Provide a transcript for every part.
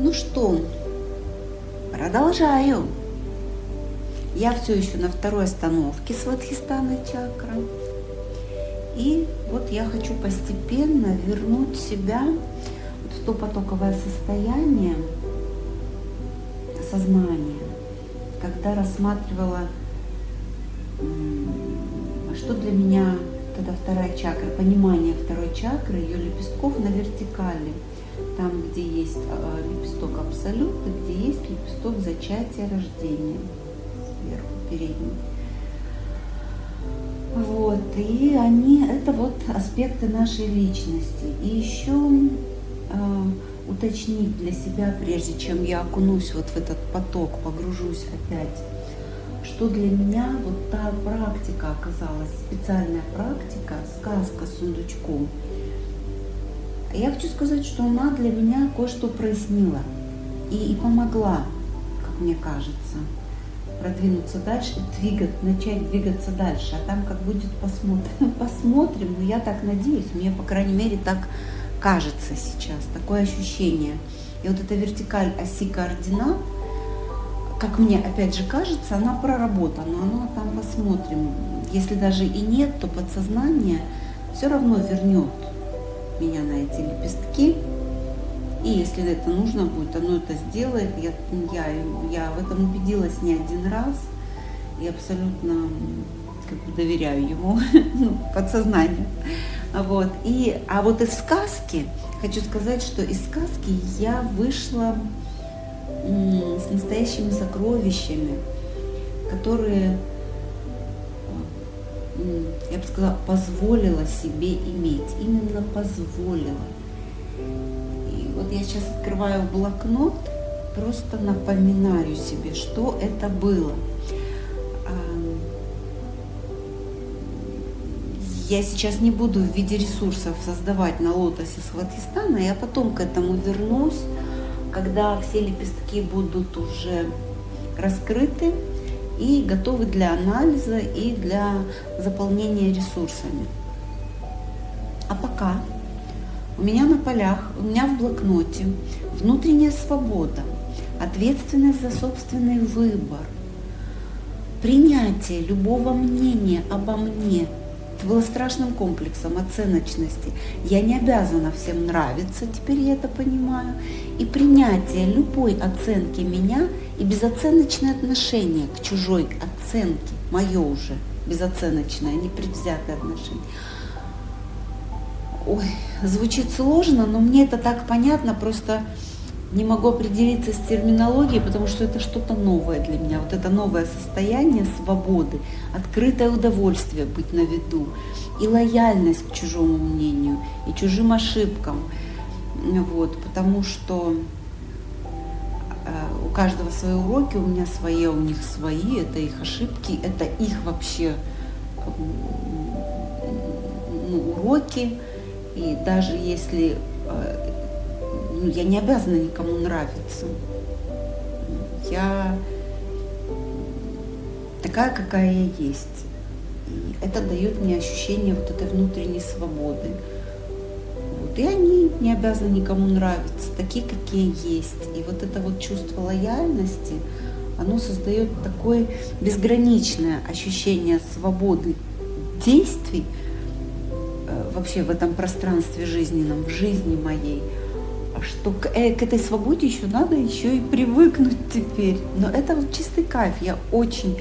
Ну что, продолжаю. Я все еще на второй остановке с Вадхистана чакра. И вот я хочу постепенно вернуть себя в то потоковое состояние сознания, когда рассматривала, что для меня это вторая чакра, понимание второй чакры, ее лепестков на вертикали – там, где есть а, лепесток абсолюта, где есть лепесток зачатия рождения сверху, передний. Вот, и они, это вот аспекты нашей личности. И еще э, уточнить для себя, прежде чем я окунусь вот в этот поток, погружусь опять, что для меня вот та практика оказалась, специальная практика, сказка с сундучком – я хочу сказать, что она для меня кое-что прояснила и, и помогла, как мне кажется, продвинуться дальше, двигать, начать двигаться дальше. А там как будет, посмотрим. Посмотрим, но я так надеюсь, мне, по крайней мере, так кажется сейчас, такое ощущение. И вот эта вертикаль оси координат, как мне опять же кажется, она проработана, она там посмотрим. Если даже и нет, то подсознание все равно вернет меня на эти лепестки. И если это нужно будет, оно это сделает. Я, я, я в этом убедилась не один раз. И абсолютно как бы доверяю ему, ну, подсознанию. Вот. И, а вот из сказки, хочу сказать, что из сказки я вышла с настоящими сокровищами, которые я бы сказала, позволила себе иметь. Именно позволила. И вот я сейчас открываю блокнот, просто напоминаю себе, что это было. Я сейчас не буду в виде ресурсов создавать на лотосе Сватхистана, я потом к этому вернусь, когда все лепестки будут уже раскрыты, и готовы для анализа и для заполнения ресурсами. А пока у меня на полях, у меня в блокноте внутренняя свобода, ответственность за собственный выбор, принятие любого мнения обо мне – это было страшным комплексом оценочности. Я не обязана всем нравиться, теперь я это понимаю. И принятие любой оценки меня и безоценочное отношение к чужой оценке, мое уже безоценочное, непредвзятое отношение. Ой, звучит сложно, но мне это так понятно, просто не могу определиться с терминологией, потому что это что-то новое для меня. Вот это новое состояние свободы, открытое удовольствие быть на виду, и лояльность к чужому мнению, и чужим ошибкам. Вот, потому что у каждого свои уроки, у меня свои, у них свои, это их ошибки, это их вообще ну, уроки. И даже если э, ну, я не обязана никому нравиться. Я такая, какая я есть. И это дает мне ощущение вот этой внутренней свободы. И они не обязаны никому нравиться, такие, какие есть. И вот это вот чувство лояльности, оно создает такое безграничное ощущение свободы действий э, вообще в этом пространстве жизненном, в жизни моей – что к, э, к этой свободе еще надо еще и привыкнуть теперь. Но это вот чистый кайф. Я очень,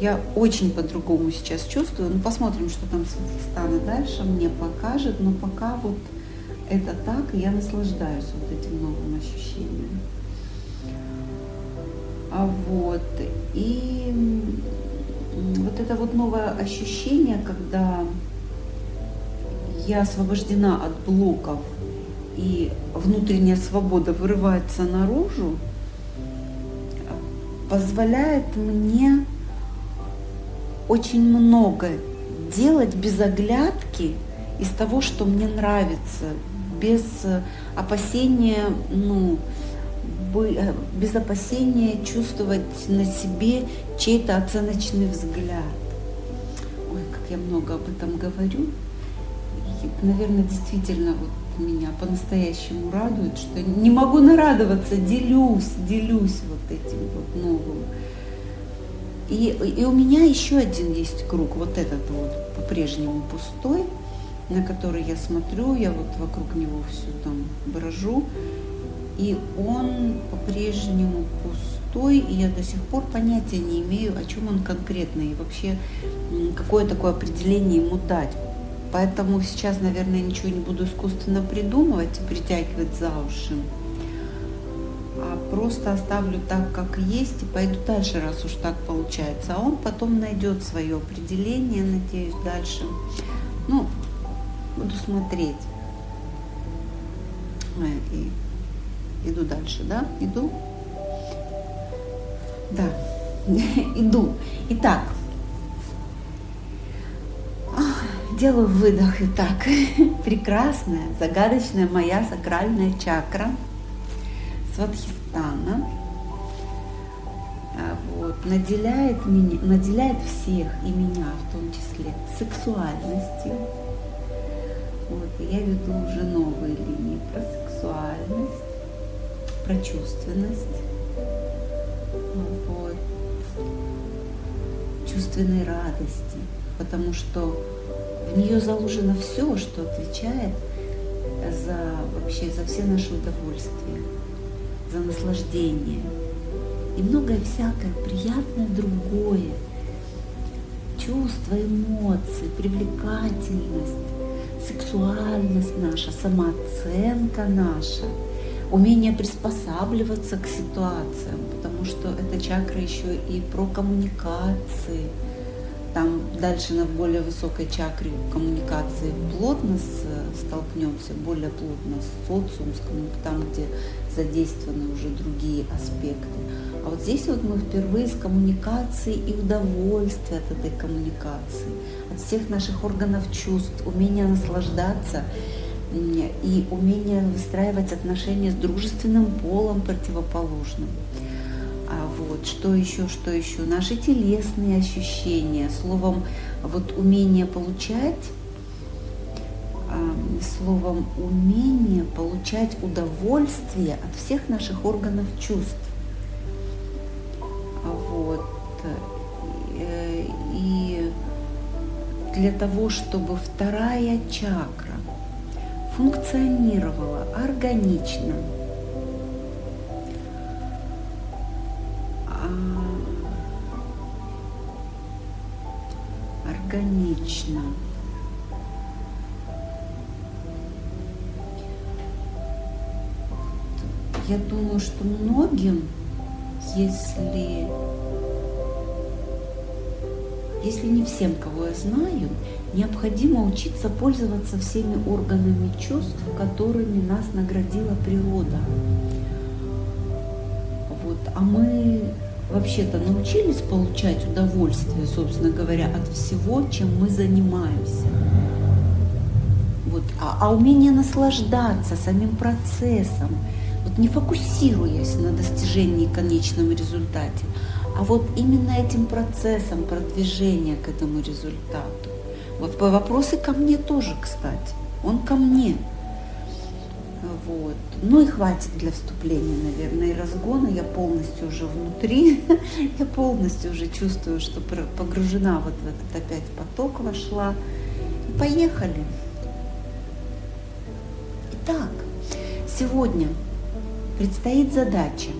я очень по-другому сейчас чувствую. Ну, посмотрим, что там с Узбекистана дальше мне покажет. Но пока вот это так, и я наслаждаюсь вот этим новым ощущением. А вот, и вот это вот новое ощущение, когда я освобождена от блоков и внутренняя свобода вырывается наружу, позволяет мне очень много делать без оглядки из того, что мне нравится, без опасения, ну, без опасения чувствовать на себе чей-то оценочный взгляд. Ой, как я много об этом говорю. И, наверное, действительно вот меня по-настоящему радует, что не могу нарадоваться, делюсь, делюсь вот этим вот новым. И, и у меня еще один есть круг, вот этот вот по-прежнему пустой, на который я смотрю, я вот вокруг него все там брожу, и он по-прежнему пустой, и я до сих пор понятия не имею, о чем он конкретно, и вообще какое такое определение ему дать. Поэтому сейчас, наверное, ничего не буду искусственно придумывать и притягивать за уши. А просто оставлю так, как есть, и пойду дальше, раз уж так получается. А он потом найдет свое определение, надеюсь, дальше. Ну, буду смотреть. И иду дальше, да? Иду? Да, иду. Итак, делаю выдох. Итак, прекрасная, загадочная моя сакральная чакра Сватхистана а, вот, наделяет, меня, наделяет всех и меня в том числе сексуальностью. И я веду уже новые линии про сексуальность, про чувственность, вот, чувственной радости, потому что в нее заложено все, что отвечает за вообще за все наши удовольствия, за наслаждение. И многое всякое приятное другое, чувства, эмоции, привлекательность, сексуальность наша, самооценка наша, умение приспосабливаться к ситуациям, потому что эта чакра еще и про коммуникации – там дальше на более высокой чакре коммуникации плотно столкнемся, более плотно с социумом, там, где задействованы уже другие аспекты. А вот здесь вот мы впервые с коммуникацией и удовольствия от этой коммуникации, от всех наших органов чувств, умения наслаждаться и умение выстраивать отношения с дружественным полом противоположным. А вот что еще, что еще? Наши телесные ощущения, словом, вот умение получать, а, словом, умение получать удовольствие от всех наших органов чувств. Для того, чтобы вторая чакра функционировала органично, органично. Я думаю, что многим, если, если не всем, кого я знаю, необходимо учиться пользоваться всеми органами чувств, которыми нас наградила природа. Вот. А мы вообще-то научились получать удовольствие, собственно говоря, от всего, чем мы занимаемся. Вот. А, а умение наслаждаться самим процессом, вот не фокусируясь на достижении конечном результате, а вот именно этим процессом продвижения к этому результату. Вот вопросы ко мне тоже, кстати. Он ко мне. Вот. Ну и хватит для вступления, наверное, и разгона. Я полностью уже внутри, я полностью уже чувствую, что погружена вот в этот опять поток вошла. Поехали. Итак, сегодня предстоит задача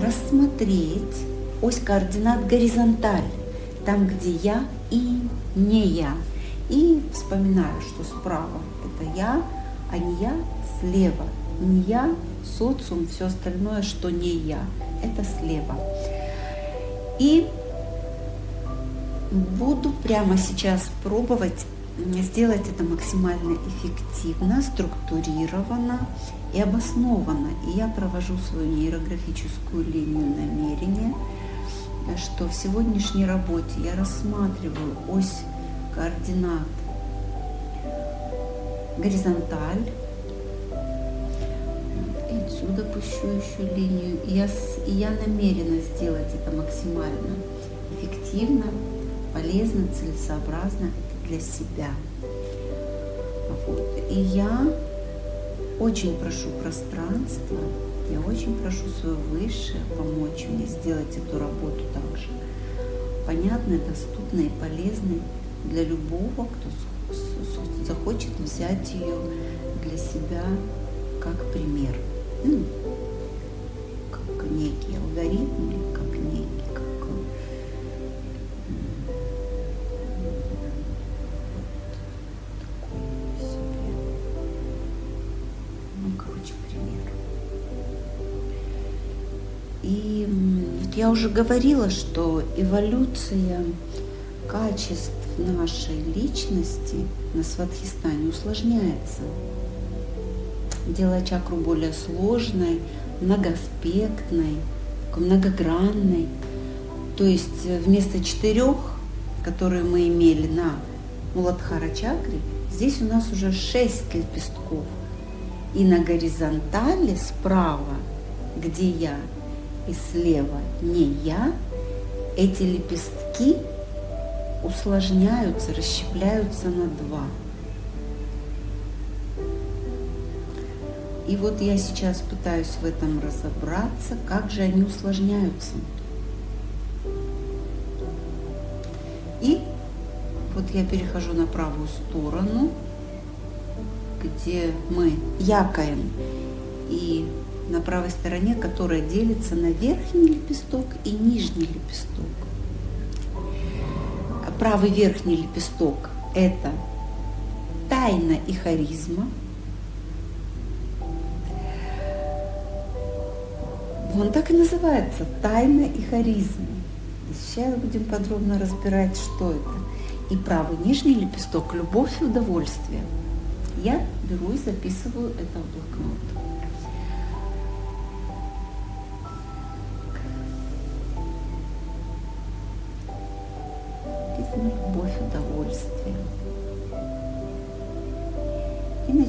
рассмотреть ось координат горизонталь, там, где я и не я. И вспоминаю, что справа это я, а не я слева. Не я, социум, все остальное, что не я. Это слева. И буду прямо сейчас пробовать сделать это максимально эффективно, структурированно и обоснованно. И я провожу свою нейрографическую линию намерения, что в сегодняшней работе я рассматриваю ось координат горизонталь, отсюда пущу еще линию. И я, и я намерена сделать это максимально эффективно, полезно, целесообразно для себя. Вот. И я очень прошу пространство, я очень прошу свое Высшее помочь мне сделать эту работу также понятной, доступной и полезной для любого, кто захочет взять ее для себя как пример. Ну, как некий алгоритм я уже говорила, что эволюция качеств нашей личности на Сватхистане усложняется, делая чакру более сложной, многоаспектной, многогранной. То есть вместо четырех, которые мы имели на Муладхара чакре, здесь у нас уже шесть лепестков. И на горизонтали справа, где я, и слева не я, эти лепестки усложняются, расщепляются на два. И вот я сейчас пытаюсь в этом разобраться, как же они усложняются. И вот я перехожу на правую сторону, где мы якаем. И на правой стороне, которая делится на верхний лепесток и нижний лепесток. Правый верхний лепесток – это тайна и харизма. Он так и называется – тайна и харизма. Сейчас будем подробно разбирать, что это. И правый нижний лепесток – любовь и удовольствие. Я беру и записываю это в блокнот.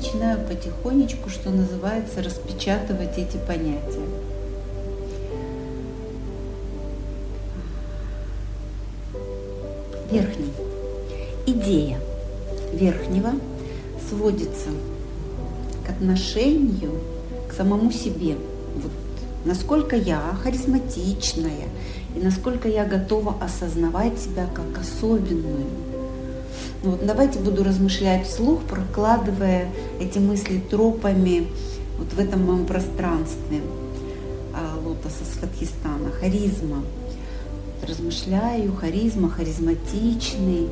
Начинаю потихонечку, что называется, распечатывать эти понятия. Верхний. Идея верхнего сводится к отношению к самому себе. Вот насколько я харизматичная, и насколько я готова осознавать себя как особенную. Вот давайте буду размышлять вслух, прокладывая эти мысли тропами вот в этом моем пространстве а, лотоса Сватхистана, харизма. Размышляю, харизма, харизматичный.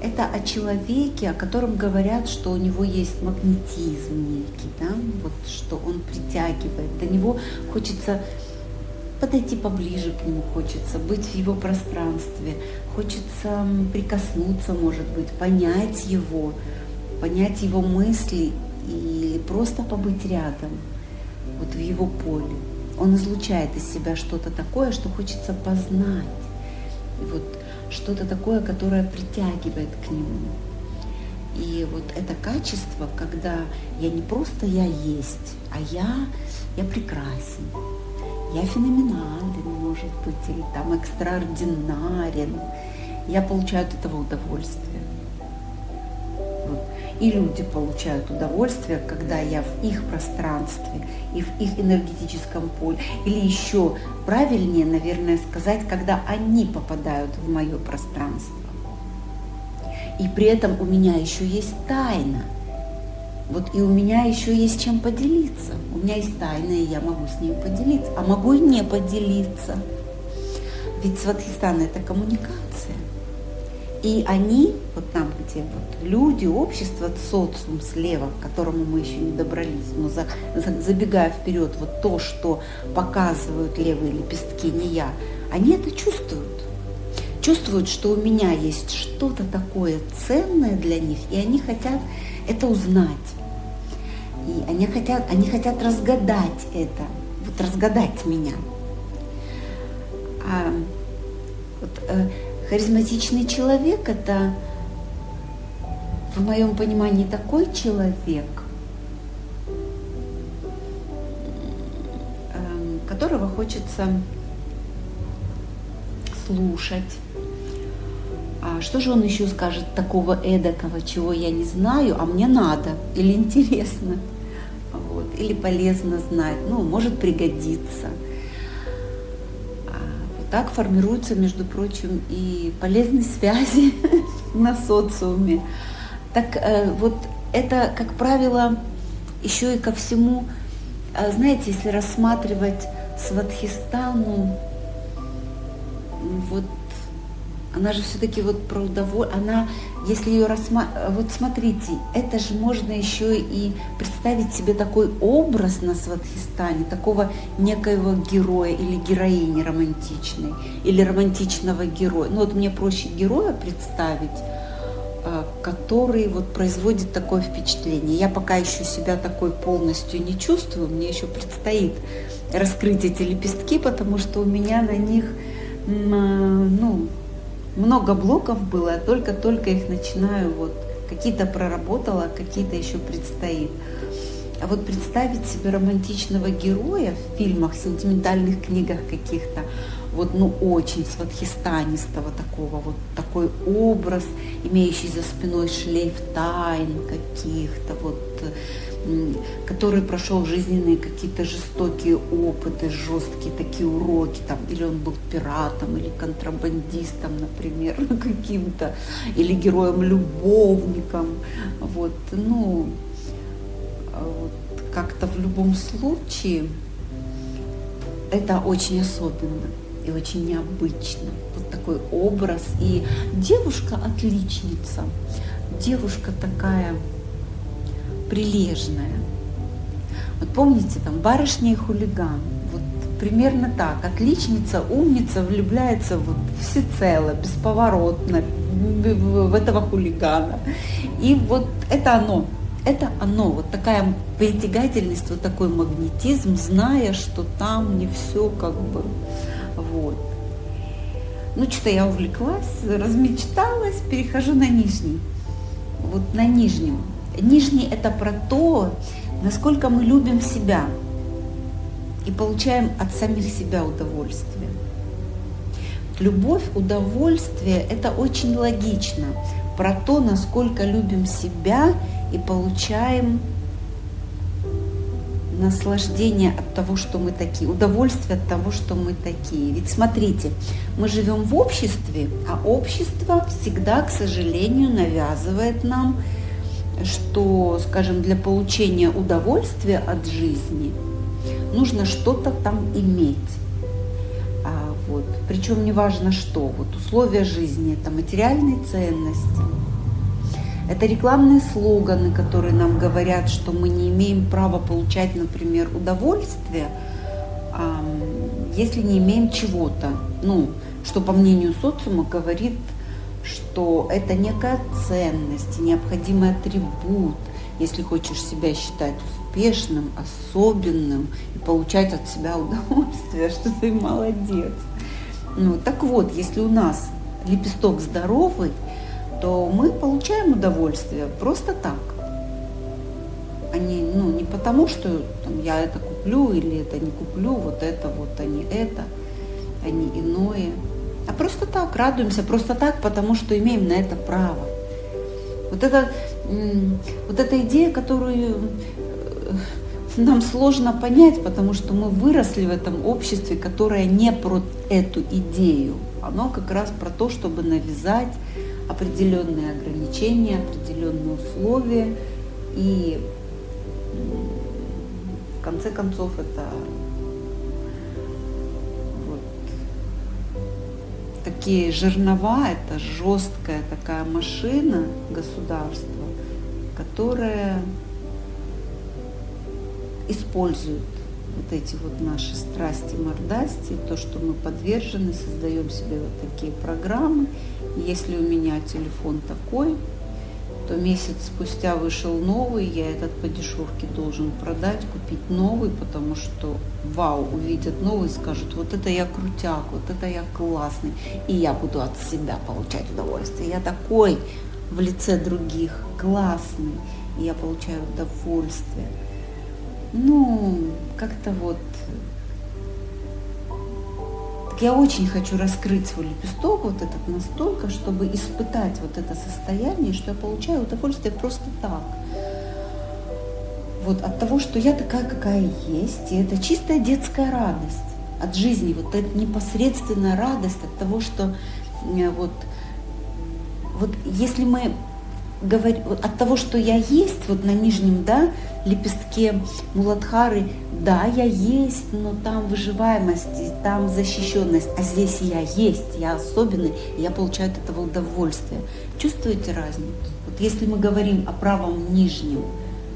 Это о человеке, о котором говорят, что у него есть магнетизм некий, да? вот, что он притягивает. До него хочется подойти поближе к нему хочется, быть в его пространстве, хочется прикоснуться, может быть, понять его, понять его мысли и просто побыть рядом, вот в его поле. Он излучает из себя что-то такое, что хочется познать. И вот что-то такое, которое притягивает к нему. И вот это качество, когда я не просто я есть, а я, я прекрасен, я феноменален, может быть, или там экстраординарен. Я получаю от этого удовольствие. И люди получают удовольствие, когда я в их пространстве и в их энергетическом поле. Или еще правильнее, наверное, сказать, когда они попадают в мое пространство. И при этом у меня еще есть тайна – вот и у меня еще есть чем поделиться. У меня есть тайна, и я могу с ней поделиться. А могу и не поделиться. Ведь Сватхистан – это коммуникация. И они, вот там, где вот люди, общество, социум слева, к которому мы еще не добрались, но за, за, забегая вперед, вот то, что показывают левые лепестки, не я, они это чувствуют. Чувствуют, что у меня есть что-то такое ценное для них, и они хотят это узнать. Они хотят, они хотят разгадать это, вот разгадать меня. А вот, э, харизматичный человек это, в моем понимании, такой человек, э, которого хочется слушать. А что же он еще скажет такого эдакого, чего я не знаю, а мне надо или интересно? Или полезно знать, ну, может пригодиться. А вот так формируются, между прочим, и полезные связи на социуме. Так э, вот это, как правило, еще и ко всему, э, знаете, если рассматривать Сватхистану, вот она же все-таки вот про удовольствие, она, если ее рассматривать, вот смотрите, это же можно еще и представить себе такой образ на Сватхистане, такого некоего героя или героини романтичной, или романтичного героя. Ну вот мне проще героя представить, а, который вот производит такое впечатление. Я пока еще себя такой полностью не чувствую, мне еще предстоит раскрыть эти лепестки, потому что у меня на них, а, ну, много блоков было, только-только их начинаю, вот какие-то проработала, какие-то еще предстоит. А вот представить себе романтичного героя в фильмах, сентиментальных книгах каких-то, вот, ну, очень сватхистанистого такого, вот такой образ, имеющий за спиной шлейф тайн каких-то, вот который прошел жизненные какие-то жестокие опыты, жесткие такие уроки, там, или он был пиратом, или контрабандистом, например, каким-то, или героем-любовником, вот, ну, вот, как-то в любом случае это очень особенно и очень необычно. Вот такой образ. И девушка отличница, девушка такая прилежная. Вот помните, там барышня и хулиган. Вот примерно так. Отличница, умница влюбляется вот всецело, бесповоротно в этого хулигана. И вот это оно. Это оно, вот такая притягательность, вот такой магнетизм, зная, что там не все как бы вот. Ну, что-то я увлеклась, размечталась, перехожу на нижний. Вот на нижнем Нижний – это про то, насколько мы любим себя и получаем от самих себя удовольствие. Любовь, удовольствие – это очень логично. Про то, насколько любим себя и получаем наслаждение от того, что мы такие, удовольствие от того, что мы такие. Ведь смотрите, мы живем в обществе, а общество всегда, к сожалению, навязывает нам что, скажем, для получения удовольствия от жизни нужно что-то там иметь. А, вот. Причем не важно что. Вот условия жизни, это материальные ценности, это рекламные слоганы, которые нам говорят, что мы не имеем права получать, например, удовольствие, если не имеем чего-то. Ну, что по мнению социума говорит что это некая ценность, необходимый атрибут, если хочешь себя считать успешным, особенным и получать от себя удовольствие, что ты молодец. Ну, так вот, если у нас лепесток здоровый, то мы получаем удовольствие просто так. А не, ну, не потому, что там, я это куплю или это не куплю, вот это вот, а не это, а не иное. А просто так, радуемся, просто так, потому что имеем на это право. Вот это, вот эта идея, которую э, нам сложно понять, потому что мы выросли в этом обществе, которое не про эту идею. Оно как раз про то, чтобы навязать определенные ограничения, определенные условия. И в конце концов это такие жернова, это жесткая такая машина государства, которая использует вот эти вот наши страсти, мордасти, то, что мы подвержены, создаем себе вот такие программы. если у меня телефон такой, то месяц спустя вышел новый, я этот по дешевке должен продать, купить новый, потому что вау, увидят новый, скажут, вот это я крутяк, вот это я классный, и я буду от себя получать удовольствие. Я такой в лице других, классный, и я получаю удовольствие. Ну, как-то вот я очень хочу раскрыть свой лепесток, вот этот настолько, чтобы испытать вот это состояние, что я получаю удовольствие просто так. Вот от того, что я такая, какая есть, и это чистая детская радость от жизни, вот эта непосредственная радость от того, что э, вот, вот если мы говорим, от того, что я есть, вот на нижнем, да, лепестке Муладхары, да, я есть, но там выживаемость, там защищенность, а здесь я есть, я особенный, я получаю от этого удовольствие. Чувствуете разницу? Вот если мы говорим о правом нижнем,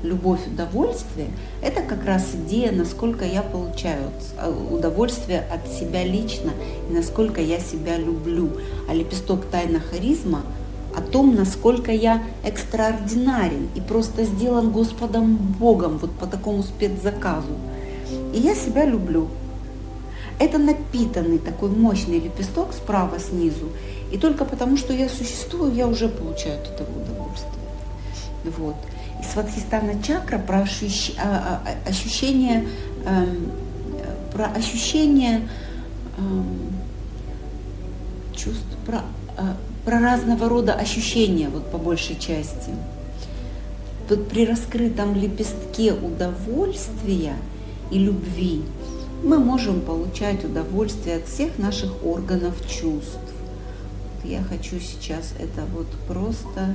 любовь, удовольствие, это как раз идея, насколько я получаю э, удовольствие от себя лично и насколько я себя люблю. А лепесток тайна харизма о том, насколько я экстраординарен и просто сделан Господом Богом вот по такому спецзаказу. И я себя люблю. Это напитанный такой мощный лепесток справа снизу. И только потому, что я существую, я уже получаю от этого удовольствие. Вот. И сватхистана чакра про ощущ... А, а, ощущение, эм, про ощущение эм, чувств, про, э, про разного рода ощущения, вот по большей части. Вот при раскрытом лепестке удовольствия и любви мы можем получать удовольствие от всех наших органов чувств. Я хочу сейчас это вот просто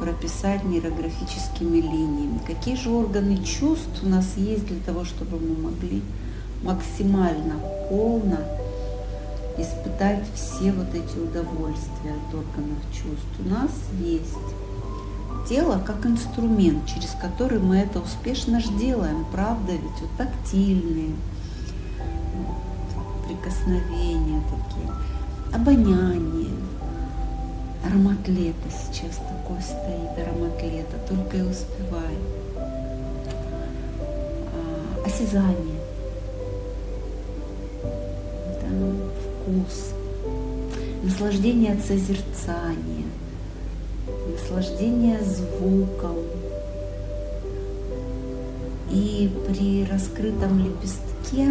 прописать нейрографическими линиями. Какие же органы чувств у нас есть для того, чтобы мы могли максимально полно испытать все вот эти удовольствия от органов чувств. У нас есть тело как инструмент, через который мы это успешно же делаем, правда ведь? Вот тактильные, прикосновения такие, обоняние, аромат лета сейчас такой стоит, аромат лета, только и успевай. А, осязание, вкус, наслаждение от созерцания, наслаждение звуком. И при раскрытом лепестке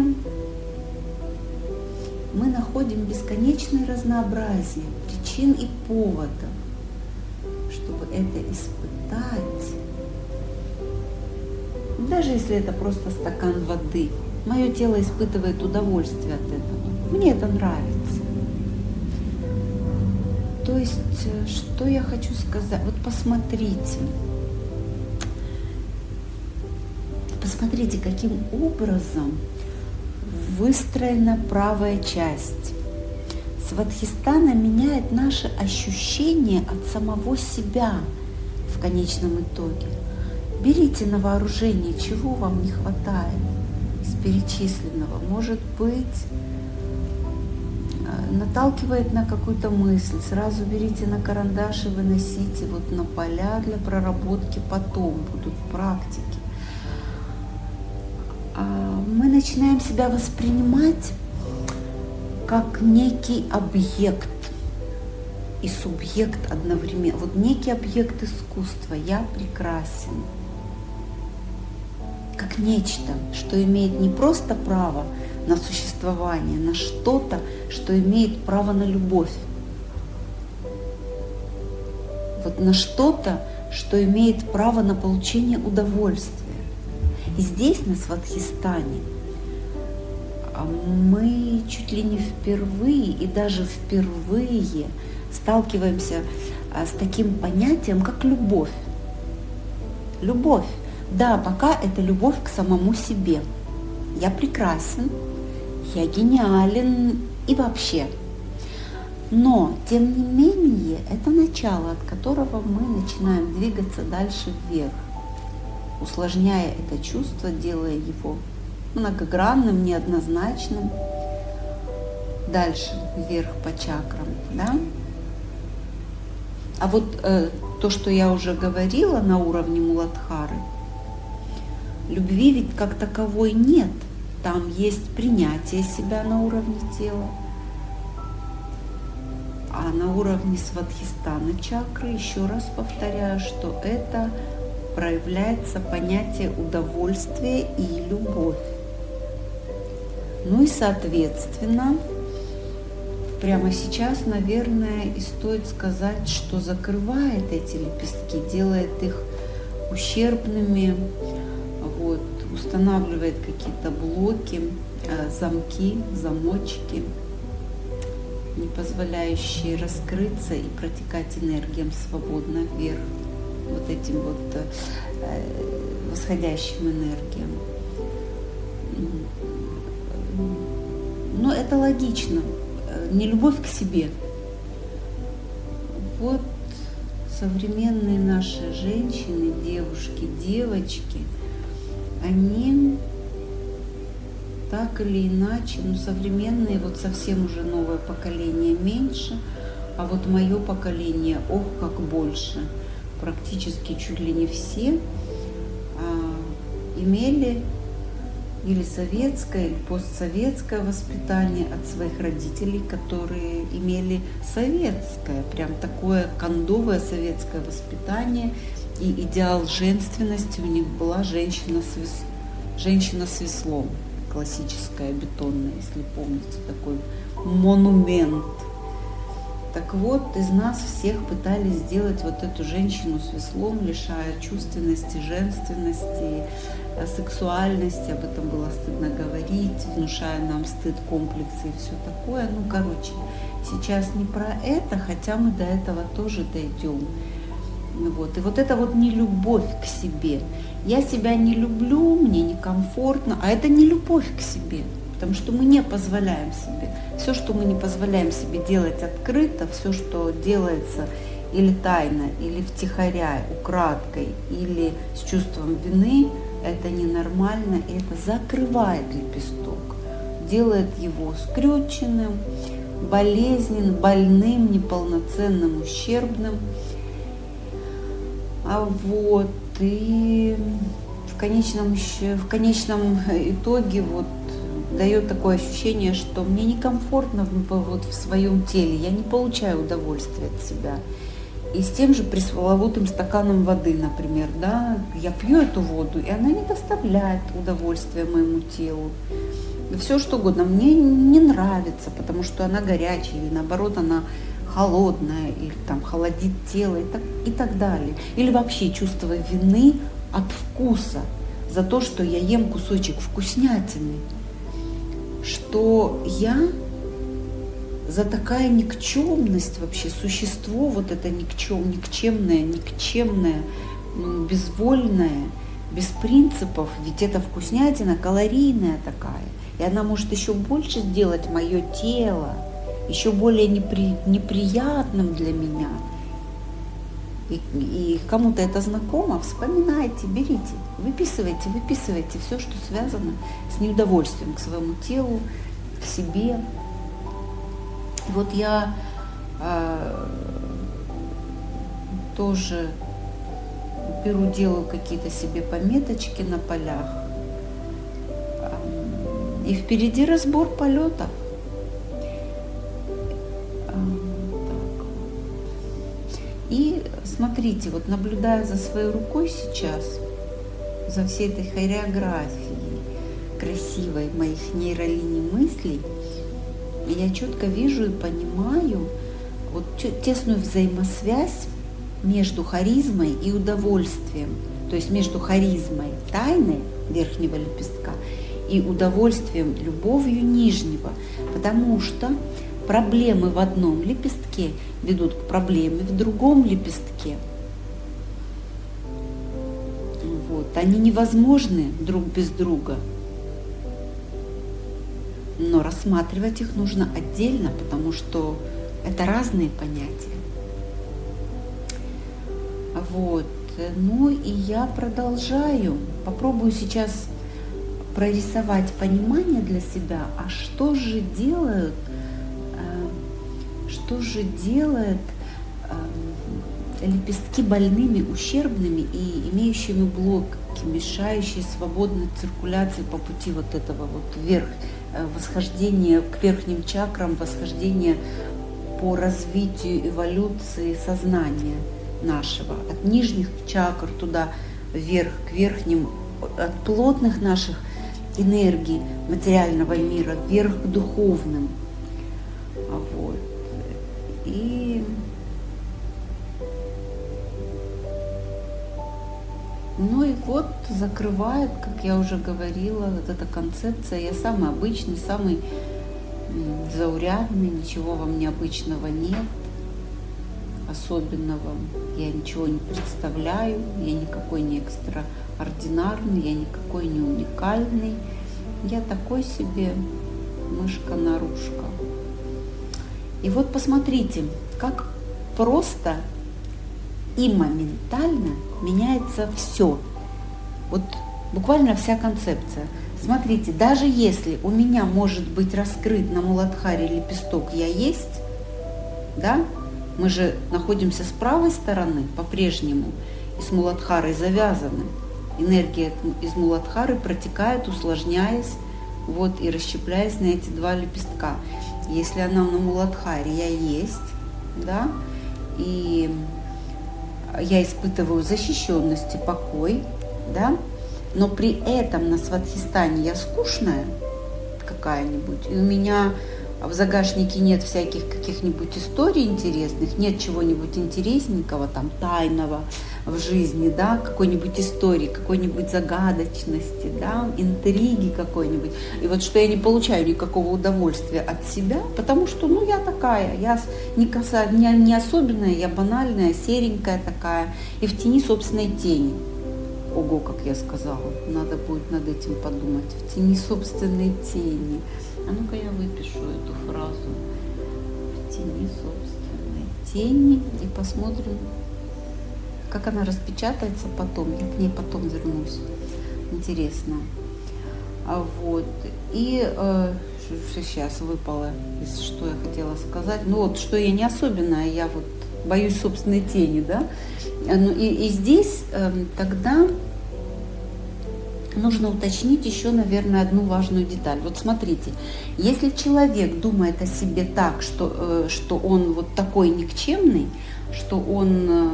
мы находим бесконечное разнообразие причин и поводов, чтобы это испытать. Даже если это просто стакан воды, мое тело испытывает удовольствие от этого. Мне это нравится. То есть, э, что я хочу сказать? Вот посмотрите. Посмотрите, каким образом выстроена правая часть. Сватхистана меняет наше ощущение от самого себя в конечном итоге. Берите на вооружение, чего вам не хватает из перечисленного. Может быть, наталкивает на какую-то мысль, сразу берите на карандаш и выносите вот на поля для проработки потом, будут практики. А, мы начинаем себя воспринимать как некий объект и субъект одновременно. Вот некий объект искусства. Я прекрасен. Как нечто, что имеет не просто право на существование, на что-то, что имеет право на любовь. Вот на что-то, что имеет право на получение удовольствия. И здесь, на Сватхистане, а, мы чуть ли не впервые и даже впервые сталкиваемся а, с таким понятием, как любовь. Любовь. Да, пока это любовь к самому себе. Я прекрасен, я гениален и вообще. Но, тем не менее, это начало, от которого мы начинаем двигаться дальше вверх, усложняя это чувство, делая его многогранным, неоднозначным, дальше вверх по чакрам. Да? А вот э, то, что я уже говорила на уровне Муладхары, любви ведь как таковой нет – там есть принятие себя на уровне тела. А на уровне свадхистана чакры, еще раз повторяю, что это проявляется понятие удовольствия и любовь. Ну и соответственно, прямо сейчас, наверное, и стоит сказать, что закрывает эти лепестки, делает их ущербными, устанавливает какие-то блоки, э, замки, замочки, не позволяющие раскрыться и протекать энергиям свободно вверх, вот этим вот э, восходящим энергиям. Но это логично. Не любовь к себе. Вот современные наши женщины, девушки, девочки, они так или иначе, ну современные, вот совсем уже новое поколение меньше, а вот мое поколение, ох, как больше, практически чуть ли не все а, имели или советское, или постсоветское воспитание от своих родителей, которые имели советское, прям такое кондовое советское воспитание. И идеал женственности у них была женщина с, вес... женщина с веслом, классическая, бетонная, если помните, такой монумент. Так вот, из нас всех пытались сделать вот эту женщину с веслом, лишая чувственности, женственности, сексуальности, об этом было стыдно говорить, внушая нам стыд, комплексы и все такое. Ну, короче, сейчас не про это, хотя мы до этого тоже дойдем. Вот. И вот это вот не любовь к себе. Я себя не люблю, мне некомфортно, а это не любовь к себе, потому что мы не позволяем себе. Все, что мы не позволяем себе делать открыто, все, что делается или тайно, или втихаря, украдкой, или с чувством вины – это ненормально, и это закрывает лепесток, делает его скрюченным, болезненным, больным, неполноценным, ущербным. А вот и в конечном, в конечном итоге вот дает такое ощущение, что мне некомфортно вот в своем теле, я не получаю удовольствия от себя. И с тем же пресловутым стаканом воды, например, да, я пью эту воду, и она не доставляет удовольствия моему телу. Все что угодно. Мне не нравится, потому что она горячая, или наоборот, она холодная, или там холодит тело и так, и так далее. Или вообще чувство вины от вкуса за то, что я ем кусочек вкуснятины, что я за такая никчемность вообще, существо вот это никчем, никчемное, никчемное, безвольное, без принципов, ведь это вкуснятина калорийная такая, и она может еще больше сделать мое тело, еще более непри, неприятным для меня. И, и кому-то это знакомо, вспоминайте, берите, выписывайте, выписывайте все, что связано с неудовольствием к своему телу, к себе, вот я э, тоже беру, делаю какие-то себе пометочки на полях. И впереди разбор полетов. Смотрите, вот наблюдая за своей рукой сейчас, за всей этой хореографией красивой моих нейролиний мыслей, я четко вижу и понимаю вот тесную взаимосвязь между харизмой и удовольствием, то есть между харизмой тайны верхнего лепестка и удовольствием, любовью нижнего, потому что проблемы в одном лепестке ведут к проблеме в другом лепестке. Вот. Они невозможны друг без друга но рассматривать их нужно отдельно, потому что это разные понятия. Вот. Ну и я продолжаю. Попробую сейчас прорисовать понимание для себя, а что же делают, что же делает э, лепестки больными, ущербными и имеющими блоки, мешающие свободной циркуляции по пути вот этого вот вверх Э, восхождение к верхним чакрам, восхождение по развитию эволюции сознания нашего, от нижних чакр туда вверх, к верхним, от плотных наших энергий материального мира вверх к духовным. И Ну и вот закрывает, как я уже говорила, вот эта концепция. Я самый обычный, самый заурядный, ничего вам необычного нет, особенного. Я ничего не представляю, я никакой не экстраординарный, я никакой не уникальный. Я такой себе мышка-нарушка. И вот посмотрите, как просто и моментально меняется все. Вот буквально вся концепция. Смотрите, даже если у меня может быть раскрыт на Муладхаре лепесток «Я есть», да, мы же находимся с правой стороны по-прежнему и с Муладхарой завязаны. Энергия из Муладхары протекает, усложняясь вот, и расщепляясь на эти два лепестка. Если она на Муладхаре «Я есть», да, и я испытываю защищенность и покой, да, но при этом на Сватхистане я скучная какая-нибудь, и у меня в загашнике нет всяких каких-нибудь историй интересных, нет чего-нибудь интересненького, там, тайного в жизни, да, какой-нибудь истории, какой-нибудь загадочности, да, интриги какой-нибудь. И вот что я не получаю никакого удовольствия от себя, потому что, ну, я такая, я не, коса, не, не особенная, я банальная, серенькая такая, и в тени собственной тени. Ого, как я сказала, надо будет над этим подумать. В тени собственной тени. А ну-ка я выпишу эту фразу. В тени собственной тени и посмотрим, как она распечатается потом. Я к ней потом вернусь. Интересно. А вот. И э, сейчас выпало, из что я хотела сказать. Ну вот, что я не особенная, я вот боюсь собственной тени, да. Ну, и, и здесь э, тогда нужно уточнить еще, наверное, одну важную деталь. Вот смотрите, если человек думает о себе так, что, э, что он вот такой никчемный, что он э,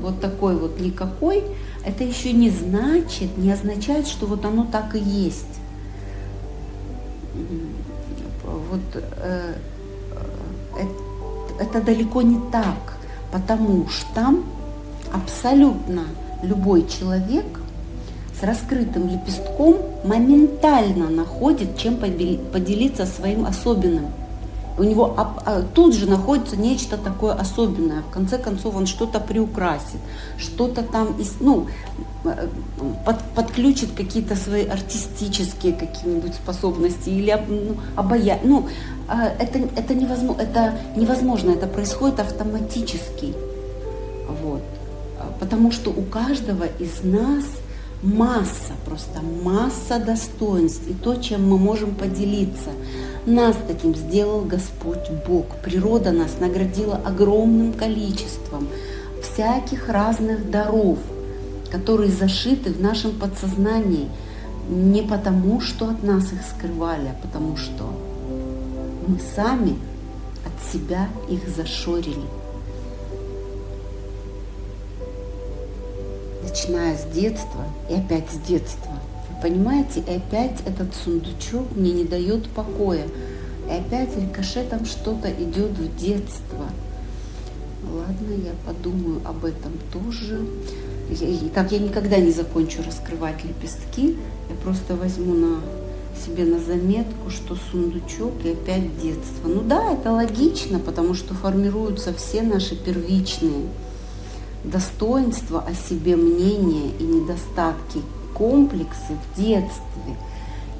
вот такой вот никакой, это еще не значит, не означает, что вот оно так и есть. Вот э, это далеко не так, потому что абсолютно любой человек с раскрытым лепестком моментально находит, чем поделиться своим особенным. У него а, тут же находится нечто такое особенное. В конце концов, он что-то приукрасит, что-то там, ну, э, под, подключит какие-то свои артистические какие-нибудь способности или ну, обая. Ну, а, это, это, невозможно, это невозможно, это происходит автоматически. Вот. Потому что у каждого из нас – масса, просто масса достоинств и то, чем мы можем поделиться. Нас таким сделал Господь Бог. Природа нас наградила огромным количеством всяких разных даров, которые зашиты в нашем подсознании не потому, что от нас их скрывали, а потому что мы сами от себя их зашорили. Начиная с детства и опять с детства. Понимаете, и опять этот сундучок мне не дает покоя. И опять рикошетом что-то идет в детство. Ладно, я подумаю об этом тоже. И так я никогда не закончу раскрывать лепестки. Я просто возьму на себе на заметку, что сундучок и опять детство. Ну да, это логично, потому что формируются все наши первичные достоинства о себе мнения и недостатки, комплексы в детстве.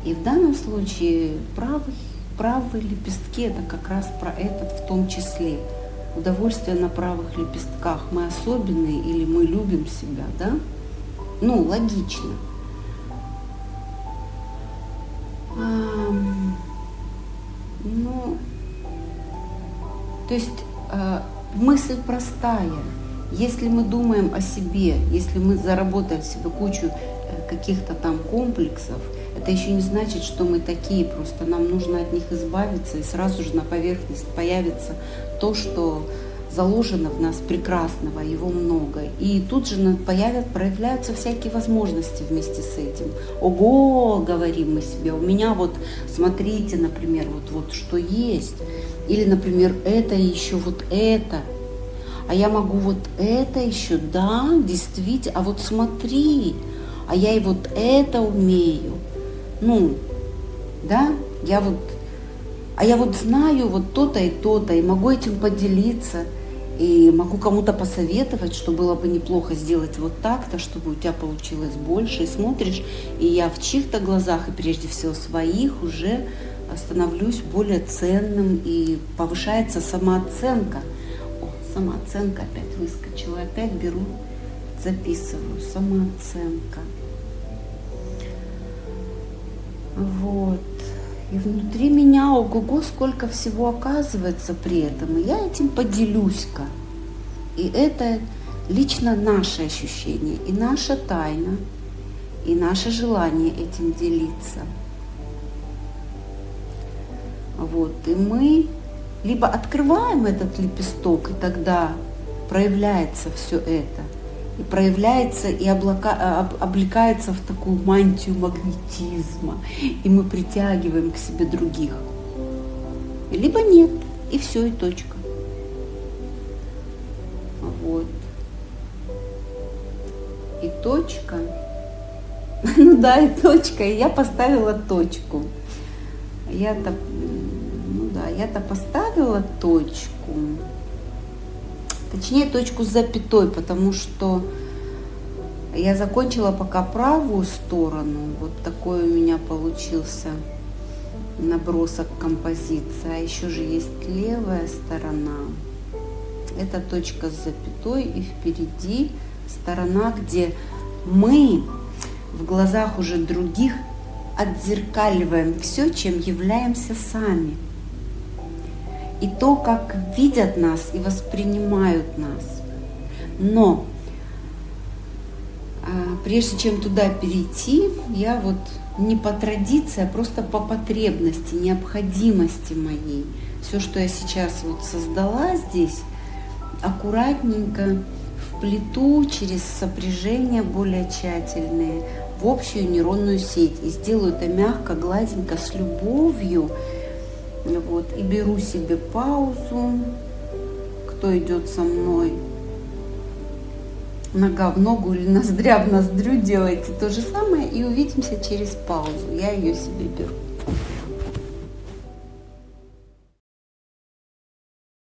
И в данном случае правый, правые лепестки это как раз про это в том числе. Удовольствие на правых лепестках. Мы особенные или мы любим себя, да? Ну, логично. А, ну, то есть а, мысль простая – если мы думаем о себе, если мы заработаем себе кучу э, каких-то там комплексов, это еще не значит, что мы такие, просто нам нужно от них избавиться, и сразу же на поверхность появится то, что заложено в нас прекрасного, его много. И тут же появят, проявляются всякие возможности вместе с этим. Ого, говорим мы себе, у меня вот, смотрите, например, вот, вот что есть. Или, например, это еще вот это – а я могу вот это еще, да, действительно, а вот смотри, а я и вот это умею. Ну, да, я вот, а я вот знаю вот то-то и то-то, и могу этим поделиться, и могу кому-то посоветовать, что было бы неплохо сделать вот так-то, чтобы у тебя получилось больше. И смотришь, и я в чьих-то глазах, и прежде всего своих, уже становлюсь более ценным, и повышается самооценка. Самооценка опять выскочила, опять беру, записываю, самооценка. Вот. И внутри меня, ого-го, сколько всего оказывается при этом. И я этим поделюсь-ка. И это лично наше ощущение, и наша тайна, и наше желание этим делиться. Вот. И мы либо открываем этот лепесток, и тогда проявляется все это – и проявляется и облака, а, об, облекается в такую мантию магнетизма, и мы притягиваем к себе других. Либо нет, и все, и точка. Вот. И точка. Ну да, и точка. И я поставила точку. Ну да, я-то поставила точку. Точнее, точку с запятой, потому что я закончила пока правую сторону. Вот такой у меня получился набросок композиции. А еще же есть левая сторона. Это точка с запятой и впереди сторона, где мы в глазах уже других отзеркаливаем все, чем являемся сами и то, как видят нас и воспринимают нас. Но а, прежде чем туда перейти, я вот не по традиции, а просто по потребности, необходимости моей. Все, что я сейчас вот создала здесь, аккуратненько вплету через сопряжения более тщательные в общую нейронную сеть. И сделаю это мягко, гладенько, с любовью, вот, и беру себе паузу. Кто идет со мной? Нога в ногу или ноздря в ноздрю делайте то же самое. И увидимся через паузу. Я ее себе беру.